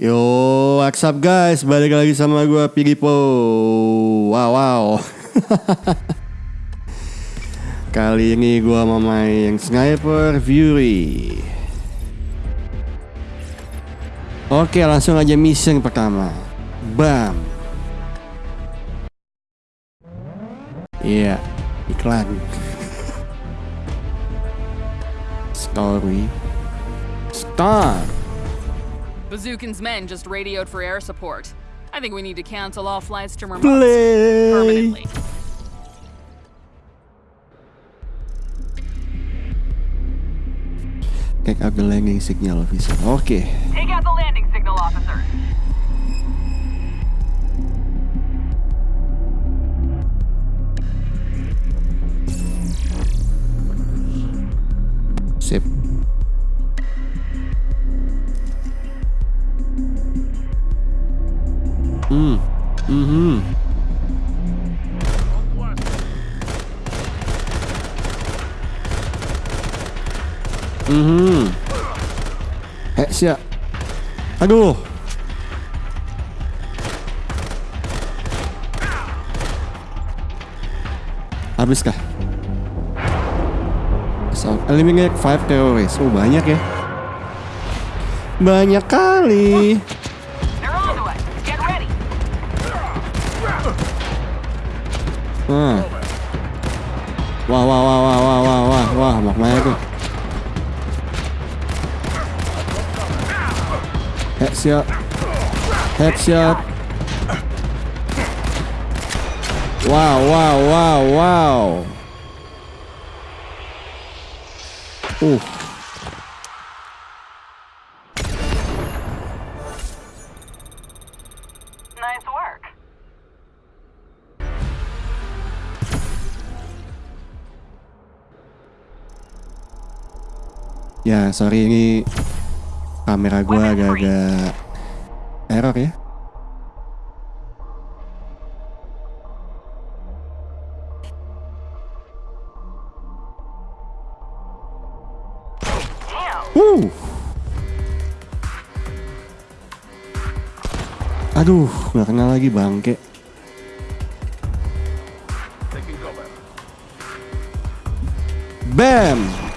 Yo, what's up guys? Balik lagi sama gue Pigipo. Wow, wow. Kali ini gue mau main Sniper Fury. Oke, langsung aja mission pertama. Bam. Iya, iklan. Story. Start. Bazookin's men just radioed for air support. I think we need to cancel all flights to Murmansk Play. permanently. Take out the landing signal officer. Okay. Take out the landing signal officer. Sip. Hmm. Eh, mm hmm. Mm hmm. Heksia. Aduh. Habiskah? So, eliminate 5 terrorists. Oh, banyak ya. Banyak kali. Nah. Wah, wah, wah, wah, wah, wah, wah, wah, mau ke mana tuh? Headshot. Headshot. Wow, wow, wow, wow. Uh. Nice work. Ya, sorry ini kamera gua agak-agak error ya. Uh. Aduh, nggak kenal lagi bangke. Bam.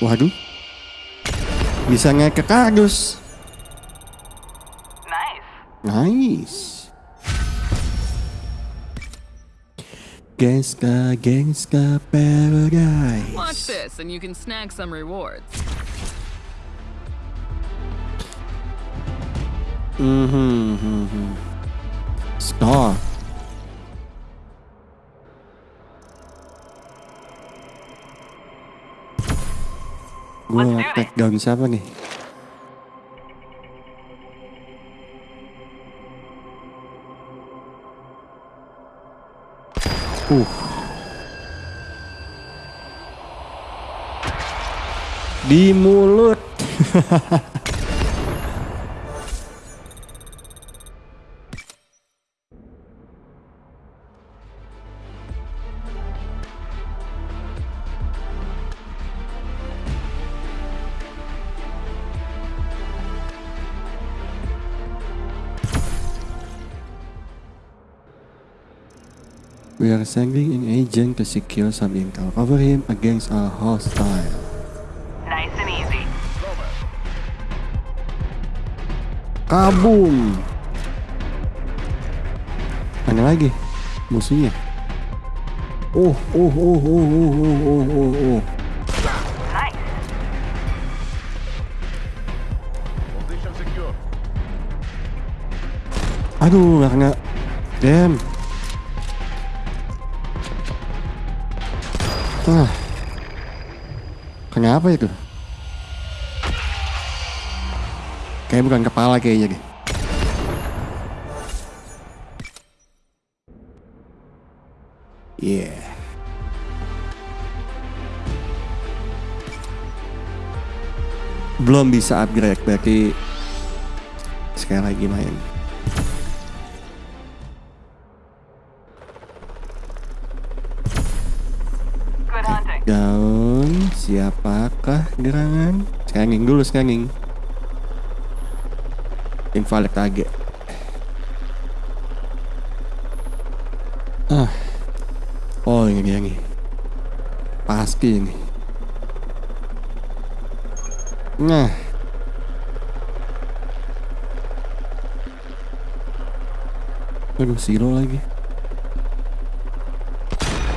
Waduh. Bisa ngekek kardus. Nice. Nice. Gangsta, gangsta paradise. Watch this, and you can snag some rewards. Mhm, mhm. Star. Gue take down siapa nih? Uh. Di mulut. We are sending an agent to secure some intel. Cover him against a hostile. Nice and easy. Kabum. Mana lagi musuhnya? Oh, oh, oh, oh, oh, oh, oh, oh, oh. Nice. Position secure. Aduh, nggak kena. Damn. Kenapa itu? Kayak bukan kepala kayaknya deh. Yeah. Belum bisa upgrade berarti sekali lagi main. Good hunting. Down, siap. Ada apakah gerangan? Scanning dulu scanning. Invalid target. Ah. Oh ini dia nih. Pasti ini. Nah. Aduh, zero lagi.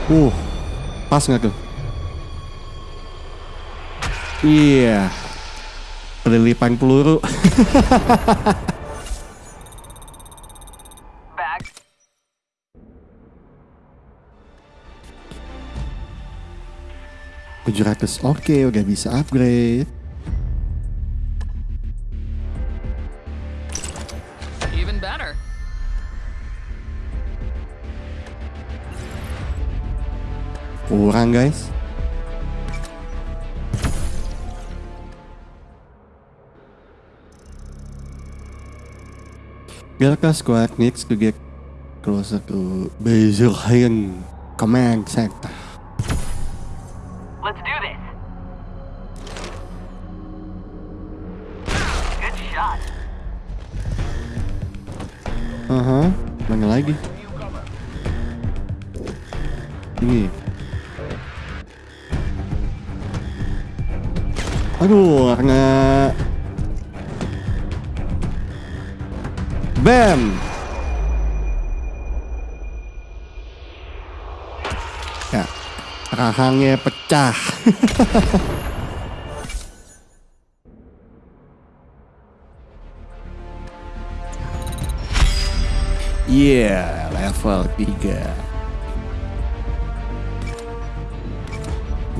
Uh, pas nggak tuh? Iya. Kelilipan peluru. Tujuh ratus oke udah bisa upgrade Even better. kurang guys Delta squad needs to get closer to Bazillion command center. Let's do this. Good shot. Aha, mana lagi? Ini. Aduh, karena Bam. Ya, rahangnya pecah. Yeah, level 3.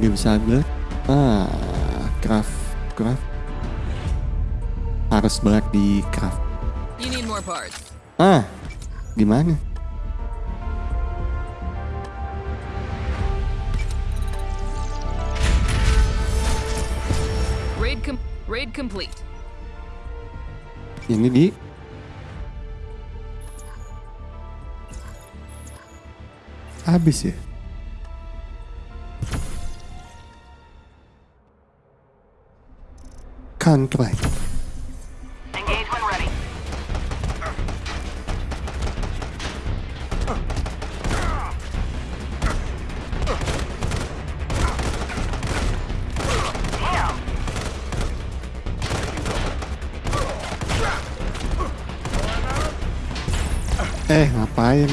Dia bisa upgrade. Ah, craft, craft. Harus berat di craft. Ah, gimana? Raid com- raid complete. Ini di habis ya. Contract. Eh, ngapain?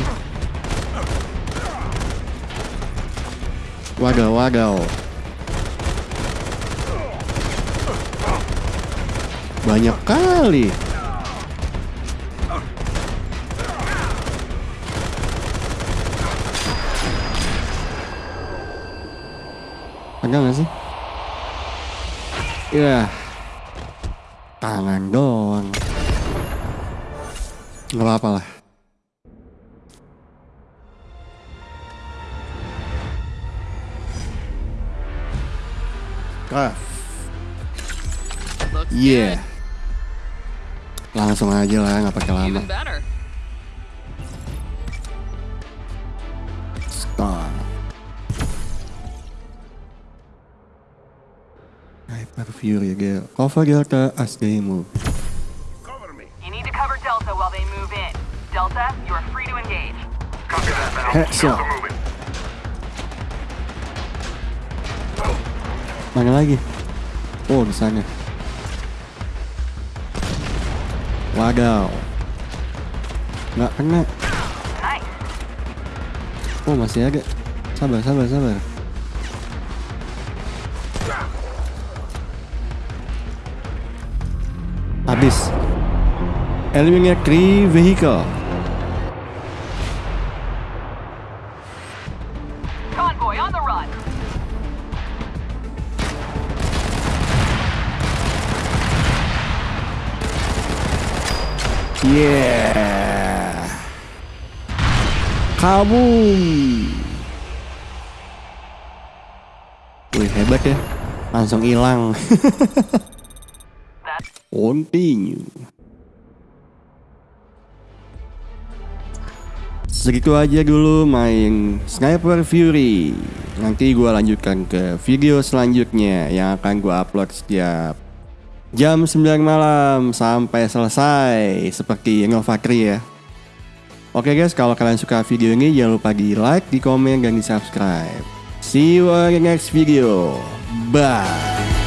Wadaw, wadaw. Banyak kali. Ada nggak sih? Iya. Tangan doang. Gak apa-apa lah. Looks Yeah. Langsung aja lah, nggak pakai lama. Hyper Fury girl. Cover Delta as they move. Cover me. You need to cover Delta while they move in. Delta, you are free to engage. Copy that now. Headshot. Moving. Mana lagi? Oh, di sana. Wadaw. Nggak kena. Nice. Oh, masih ada. Sabar, sabar, sabar. Habis. Eliminate three vehicle. Convoy on the run. Yeah. Kabum. Wih, hebat ya. Langsung hilang. Continue. Segitu aja dulu main Sniper Fury. Nanti gue lanjutkan ke video selanjutnya yang akan gue upload setiap jam 9 malam sampai selesai seperti Nova Cree ya. Oke guys, kalau kalian suka video ini jangan lupa di like, di komen, dan di subscribe. See you on the next video. Bye.